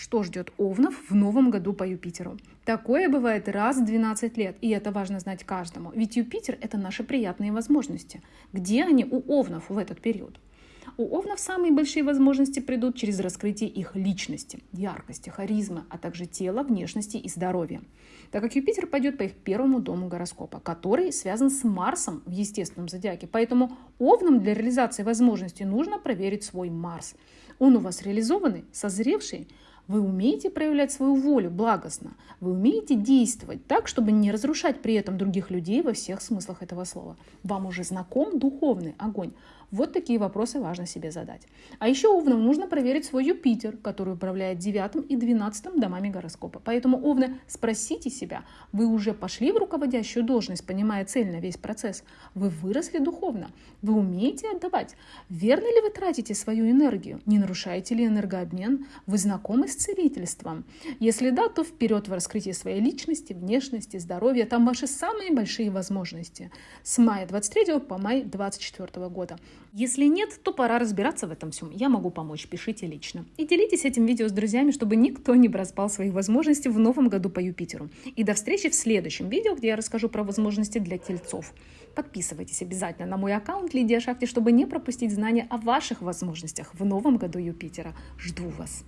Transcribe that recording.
Что ждет Овнов в новом году по Юпитеру? Такое бывает раз в 12 лет, и это важно знать каждому. Ведь Юпитер – это наши приятные возможности. Где они у Овнов в этот период? У Овнов самые большие возможности придут через раскрытие их личности, яркости, харизмы, а также тела, внешности и здоровья. Так как Юпитер пойдет по их первому дому гороскопа, который связан с Марсом в естественном зодиаке. Поэтому Овнам для реализации возможностей нужно проверить свой Марс. Он у вас реализованный, созревший, вы умеете проявлять свою волю благостно. Вы умеете действовать так, чтобы не разрушать при этом других людей во всех смыслах этого слова. Вам уже знаком духовный огонь. Вот такие вопросы важно себе задать. А еще овнам нужно проверить свой Юпитер, который управляет девятым и двенадцатым домами гороскопа. Поэтому, овны, спросите себя, вы уже пошли в руководящую должность, понимая цель на весь процесс? Вы выросли духовно? Вы умеете отдавать? Верно ли вы тратите свою энергию? Не нарушаете ли энергообмен? Вы знакомы с целительством? Если да, то вперед в раскрытие своей личности, внешности, здоровья. Там ваши самые большие возможности. С мая 23 по май 24 года. Если нет, то пора разбираться в этом всем. Я могу помочь, пишите лично. И делитесь этим видео с друзьями, чтобы никто не проспал своих возможностей в новом году по Юпитеру. И до встречи в следующем видео, где я расскажу про возможности для тельцов. Подписывайтесь обязательно на мой аккаунт Лидия Шахти, чтобы не пропустить знания о ваших возможностях в новом году Юпитера. Жду вас!